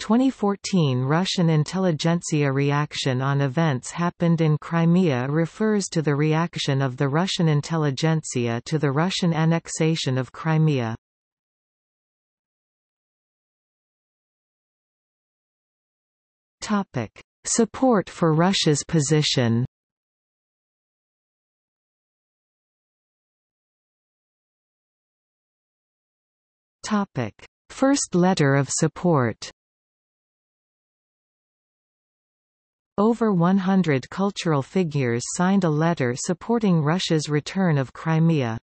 2014 Russian intelligentsia reaction on events happened in Crimea refers to the reaction of the Russian intelligentsia to the Russian annexation of Crimea. Topic: Support for Russia's position Topic: First letter of support Over 100 cultural figures signed a letter supporting Russia's return of Crimea.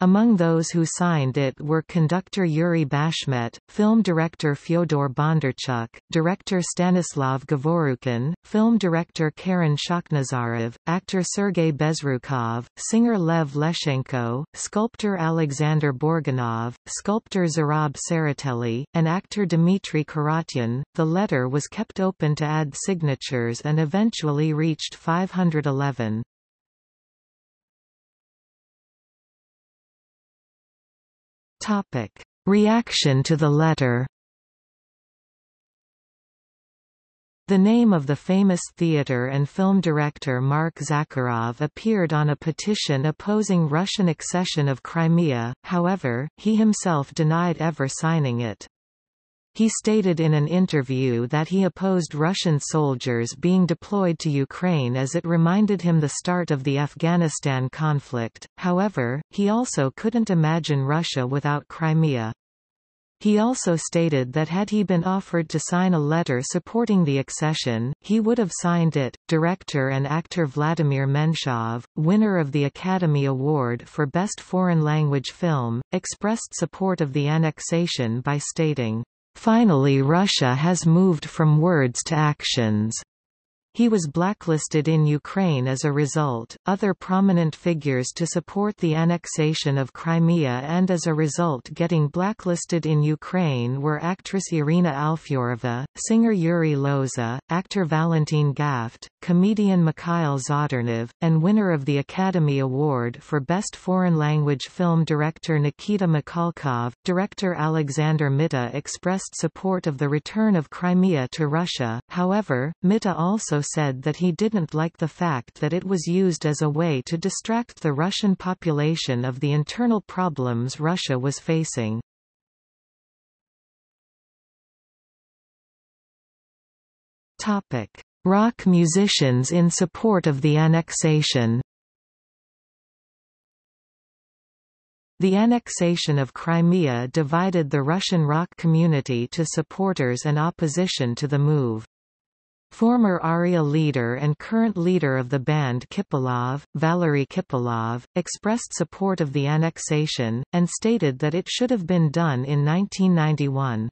Among those who signed it were conductor Yuri Bashmet, film director Fyodor Bondarchuk, director Stanislav Govorukhin, film director Karen Shakhnazarov, actor Sergei Bezrukov, singer Lev Leshchenko, sculptor Alexander Burganov, sculptor Zurab Tsereteli, and actor Dmitry Kharatyan. The letter was kept open to add signatures and eventually reached 511. Topic: Reaction to the letter. The name of the famous theater and film director Mark Zakharov appeared on a petition opposing Russian accession of Crimea, however, he himself denied ever signing it. He stated in an interview that he opposed Russian soldiers being deployed to Ukraine as it reminded him the start of the Afghanistan conflict, however, he also couldn't imagine Russia without Crimea. He also stated that had he been offered to sign a letter supporting the accession, he would have signed it. Director and actor Vladimir Menshov, winner of the Academy Award for Best Foreign Language Film, expressed support of the annexation by stating, Finally Russia has moved from words to actions. He was blacklisted in Ukraine as a result. Other prominent figures to support the annexation of Crimea and as a result getting blacklisted in Ukraine were actress Irina Alfyorova, singer Yuri Loza, actor Valentin Gaft, comedian Mikhail Zadornov, and winner of the Academy Award for Best Foreign Language Film director Nikita Mikhalkov. Director Alexander Mitta expressed support of the return of Crimea to Russia, however, Mitta also said that he didn't like the fact that it was used as a way to distract the Russian population of the internal problems Russia was facing. Rock musicians in support of the annexation The annexation of Crimea divided the Russian rock community to supporters and opposition to the move. Former ARIA leader and current leader of the band Kipelov, Valery Kipelov, expressed support of the annexation, and stated that it should have been done in 1991.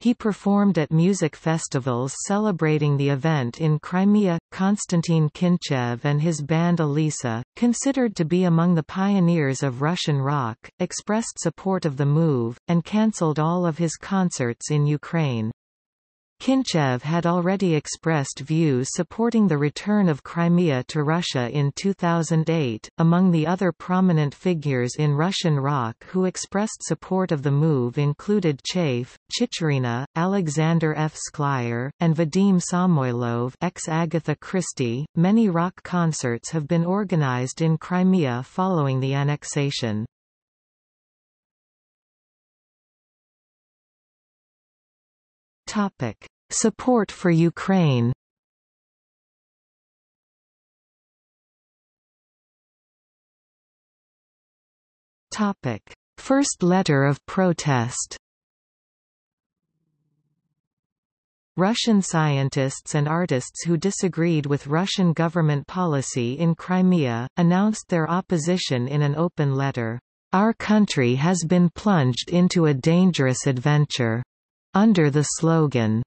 He performed at music festivals celebrating the event in Crimea. Konstantin Kinchev and his band Alisa, considered to be among the pioneers of Russian rock, expressed support of the move, and cancelled all of his concerts in Ukraine. Kinchev had already expressed views supporting the return of Crimea to Russia in 2008. Among the other prominent figures in Russian rock who expressed support of the move included Chaif, Chicherina, Alexander F. Sklyar, and Vadim Samoylov, ex Agatha Christie. Many rock concerts have been organized in Crimea following the annexation. Topic: Support for Ukraine. Topic: First letter of protest. Russian scientists and artists who disagreed with Russian government policy in Crimea, announced their opposition in an open letter. Our country has been plunged into a dangerous adventure under the slogan,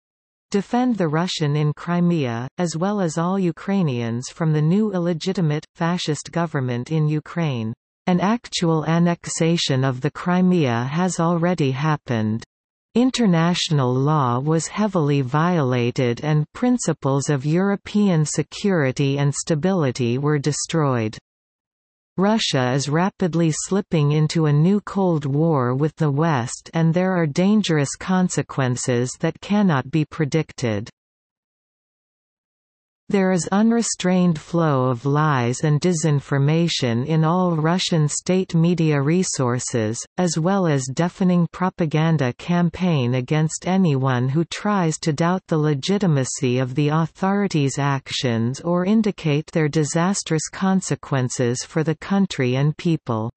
Defend the Russian in Crimea, as well as all Ukrainians from the new illegitimate, fascist government in Ukraine. An actual annexation of the Crimea has already happened. International law was heavily violated and principles of European security and stability were destroyed. Russia is rapidly slipping into a new Cold War with the West and there are dangerous consequences that cannot be predicted. There is unrestrained flow of lies and disinformation in all Russian state media resources, as well as deafening propaganda campaign against anyone who tries to doubt the legitimacy of the authorities' actions or indicate their disastrous consequences for the country and people.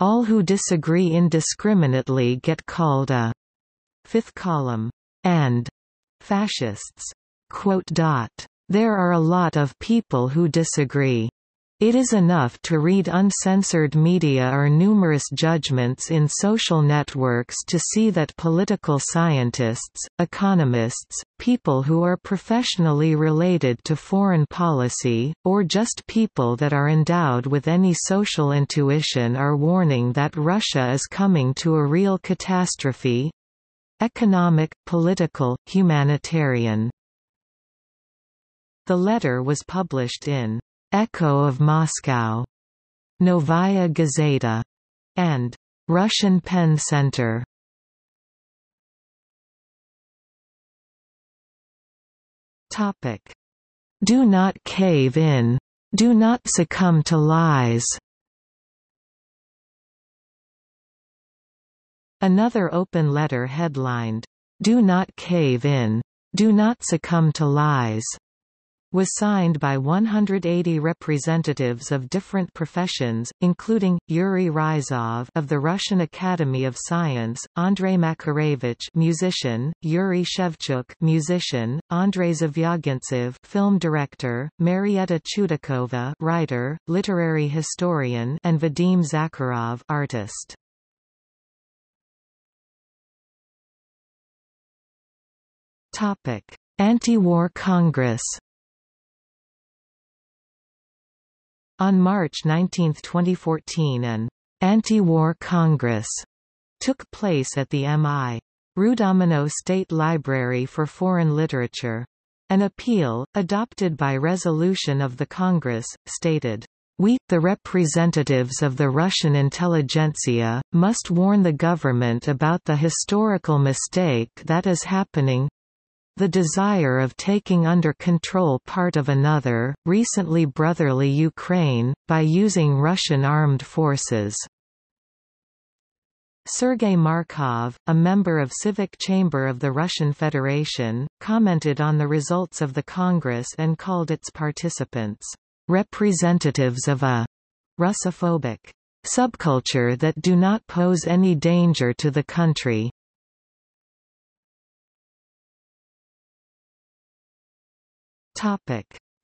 All who disagree indiscriminately get called a fifth column and fascists. There are a lot of people who disagree. It is enough to read uncensored media or numerous judgments in social networks to see that political scientists, economists, people who are professionally related to foreign policy, or just people that are endowed with any social intuition are warning that Russia is coming to a real catastrophe—economic, political, humanitarian. The letter was published in Echo of Moscow, Novaya Gazeta, and Russian Pen Center. Topic: Do not cave in. Do not succumb to lies. Another open letter headlined, Do not cave in. Do not succumb to lies was signed by 180 representatives of different professions, including, Yuri Ryzhov of the Russian Academy of Science, Andrei Makarevich musician, Yuri Shevchuk musician, Andrei Zvyagintsev film director, Marietta Chudakova writer, literary historian and Vadim Zakharov artist. Anti-war Congress On March 19, 2014 an «anti-war Congress» took place at the M.I. Rudomino State Library for Foreign Literature. An appeal, adopted by resolution of the Congress, stated, we, the representatives of the Russian intelligentsia, must warn the government about the historical mistake that is happening the desire of taking under control part of another, recently brotherly Ukraine, by using Russian armed forces. Sergei Markov, a member of Civic Chamber of the Russian Federation, commented on the results of the Congress and called its participants, "...representatives of a Russophobic subculture that do not pose any danger to the country."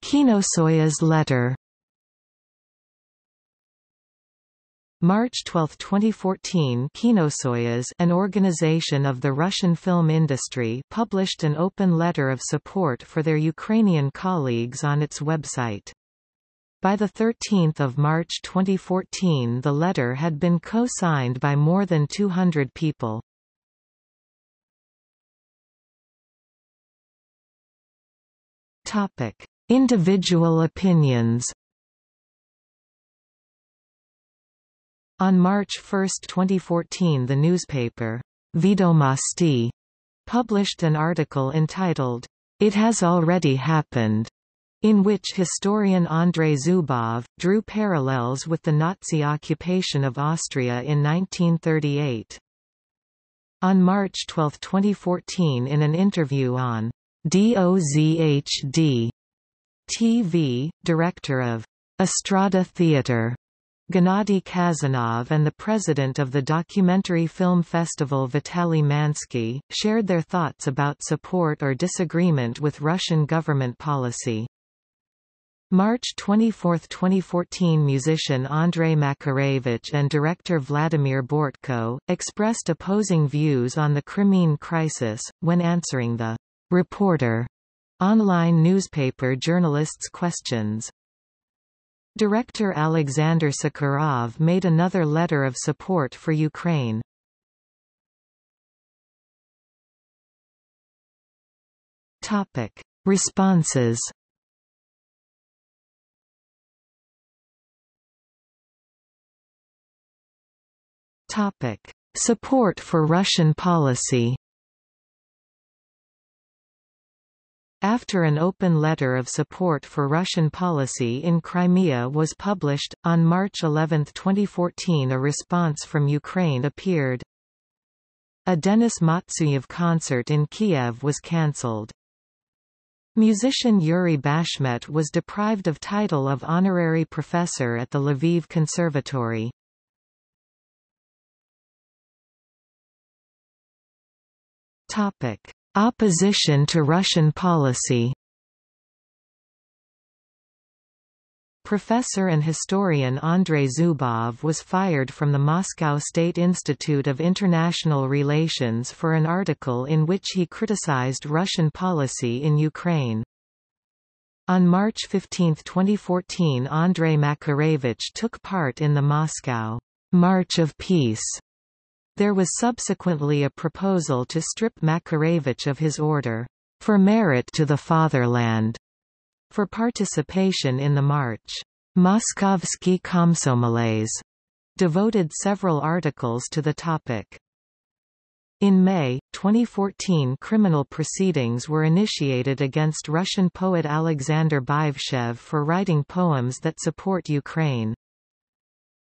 Kinosoyuz letter March 12, 2014 Kinosoyuz an organization of the Russian film industry published an open letter of support for their Ukrainian colleagues on its website. By 13 March 2014 the letter had been co-signed by more than 200 people. Topic: Individual opinions. On March 1, 2014 the newspaper, Vedomosti, published an article entitled, It Has Already Happened, in which historian Andrei Zubov, drew parallels with the Nazi occupation of Austria in 1938. On March 12, 2014 in an interview on DOZHD TV, director of Estrada Theatre, Gennady Khazanov and the president of the documentary film festival Vitaly Mansky, shared their thoughts about support or disagreement with Russian government policy. March 24, 2014 musician Andrei Makarevich and director Vladimir Bortko, expressed opposing views on the Crimean crisis, when answering the Reporter online newspaper journalists' questions. Director Alexander Sakharov made another letter of support for Ukraine. Topic: Responses Topic. Support for Russian policy After an open letter of support for Russian policy in Crimea was published, on March 11, 2014 a response from Ukraine appeared. A Denis Matsuyev concert in Kiev was cancelled. Musician Yuri Bashmet was deprived of title of honorary professor at the Lviv Conservatory. Topic: Opposition to Russian policy Professor and historian Andrei Zubov was fired from the Moscow State Institute of International Relations for an article in which he criticized Russian policy in Ukraine. On March 15, 2014 Andrei Makarevich took part in the Moscow March of Peace there was subsequently a proposal to strip Makarevich of his order, for merit to the fatherland, for participation in the march. Moskovsky Komsomolets devoted several articles to the topic. In May, 2014 criminal proceedings were initiated against Russian poet Alexander Byvshev for writing poems that support Ukraine.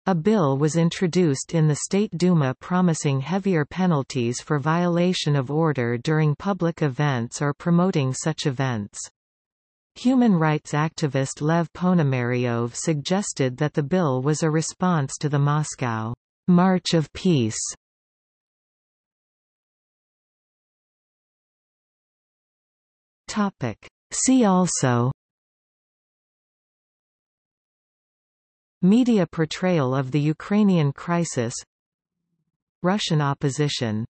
A bill was introduced in the State Duma promising heavier penalties for violation of order during public events or promoting such events. Human rights activist Lev Ponomaryov suggested that the bill was a response to the Moscow March of Peace. See also Media portrayal of the Ukrainian crisis Russian opposition